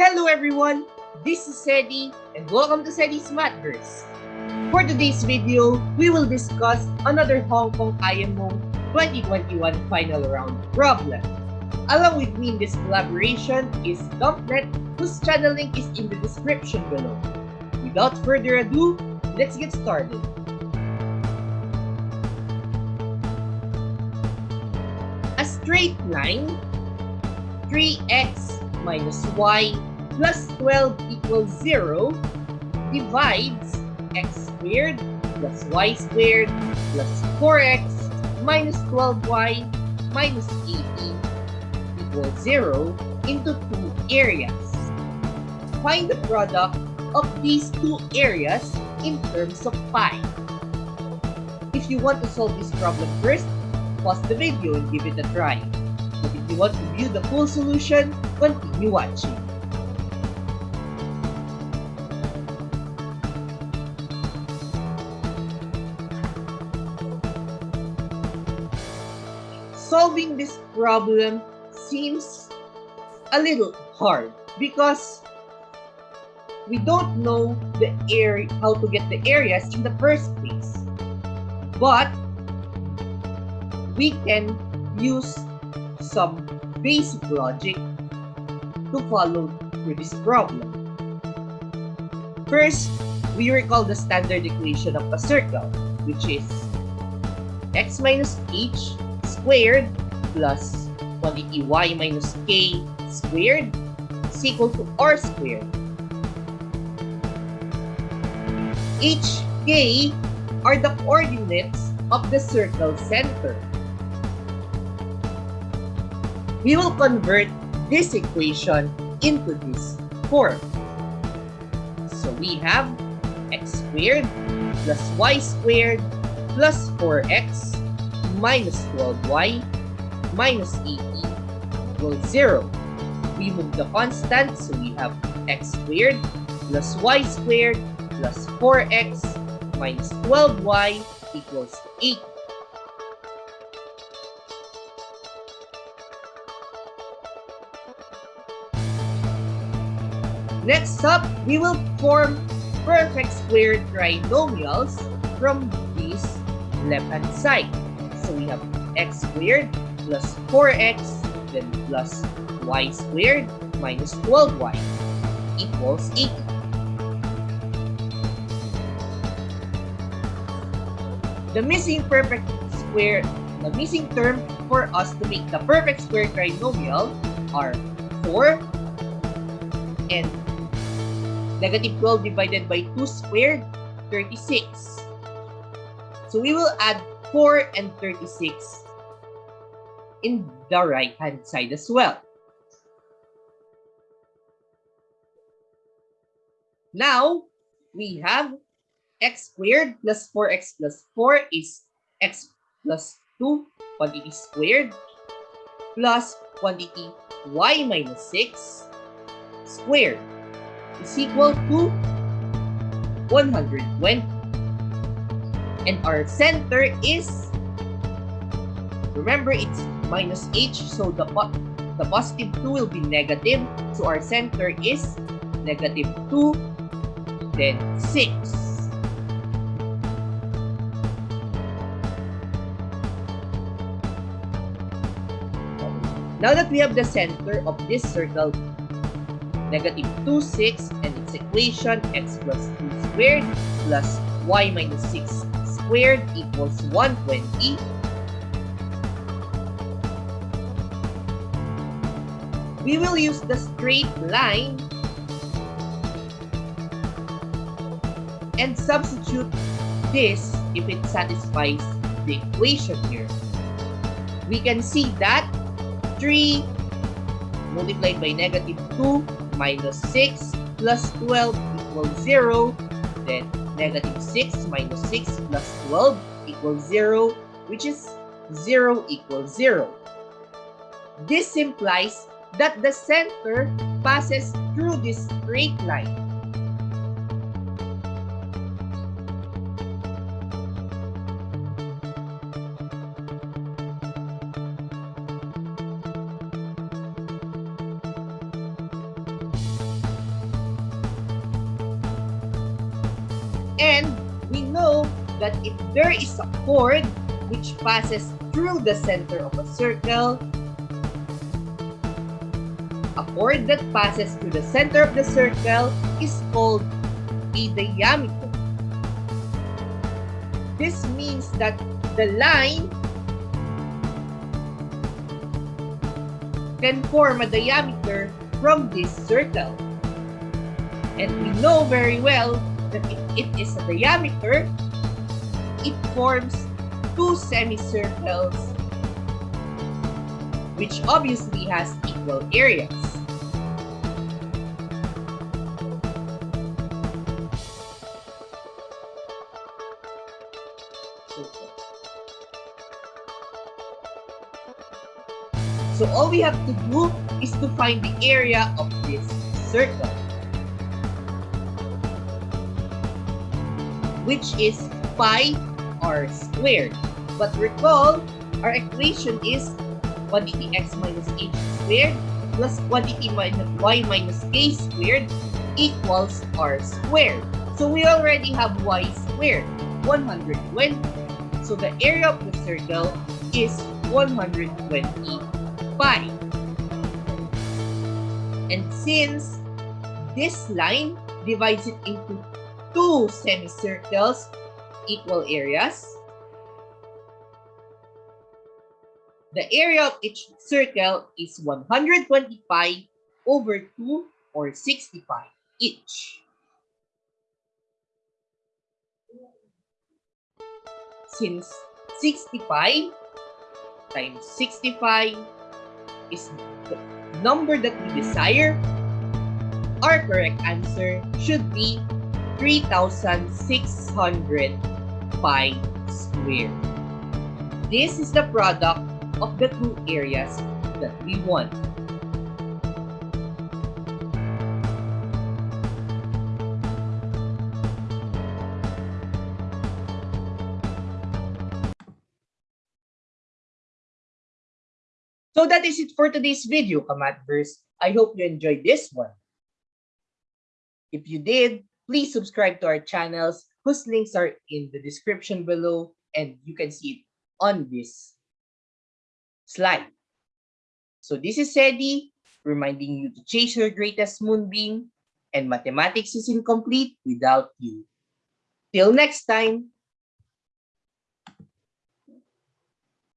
Hello everyone, this is Sedi and welcome to Sedi's Mathverse. For today's video, we will discuss another Hong Kong IMO 2021 final round problem. Along with me in this collaboration is Dumpnet, whose channel link is in the description below. Without further ado, let's get started. A straight line 3x minus y plus 12 equals 0 divides x squared plus y squared plus 4x minus 12y minus 80 equals 0 into two areas. Find the product of these two areas in terms of pi. If you want to solve this problem first, pause the video and give it a try. But if you want to view the full solution, continue watching. Solving this problem seems a little hard because we don't know the area how to get the areas in the first place. But we can use some basic logic to follow through this problem. First, we recall the standard equation of a circle, which is x minus h squared plus quantity y minus k squared is equal to r squared. H, k are the coordinates of the circle center we will convert this equation into this form. So we have x squared plus y squared plus 4x minus 12y minus 80 equals 0. We move the constant, so we have x squared plus y squared plus 4x minus 12y equals 80. Next up, we will form perfect square trinomials from this left-hand side. So we have x squared plus 4x then plus y squared minus 12y equals 80. The missing perfect square, the missing term for us to make the perfect square trinomial are 4 and Negative 12 divided by 2 squared, 36. So we will add 4 and 36 in the right-hand side as well. Now, we have x squared plus 4x plus 4 is x plus 2 quantity squared plus quantity y minus 6 squared is equal to 120. And our center is, remember it's minus h, so the, the positive 2 will be negative. So our center is negative 2, then 6. Now that we have the center of this circle negative 2, 6, and its equation x plus 2 squared plus y minus 6 squared equals 120. We will use the straight line and substitute this if it satisfies the equation here. We can see that 3 multiplied by negative 2 minus 6 plus 12 equals 0. Then negative 6 minus 6 plus 12 equals 0, which is 0 equals 0. This implies that the center passes through this straight line. And we know that if there is a chord which passes through the center of a circle, a chord that passes through the center of the circle is called a diameter. This means that the line can form a diameter from this circle. And we know very well that if it is a diameter, it forms two semicircles which obviously has equal areas. So all we have to do is to find the area of this circle. Which is pi r squared. But recall, our equation is quantity x minus h squared plus quantity minus y minus k squared equals r squared. So we already have y squared, 120. So the area of the circle is 120 pi. And since this line divides it into two semicircles, equal areas, the area of each circle is 125 over 2 or 65 each. Since 65 times 65 is the number that we desire, our correct answer should be 3,600 square. This is the product of the two areas that we want. So that is it for today's video, Kamatverse. I hope you enjoyed this one. If you did, please subscribe to our channels whose links are in the description below and you can see it on this slide. So this is Sedi reminding you to chase your greatest moonbeam and mathematics is incomplete without you. Till next time.